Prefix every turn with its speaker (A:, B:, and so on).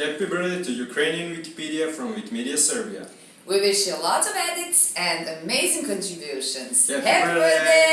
A: Happy birthday to Ukrainian Wikipedia from Wikimedia Serbia.
B: We wish you lots of edits and amazing contributions.
A: Happy
B: Happy
A: birthday.
B: birthday!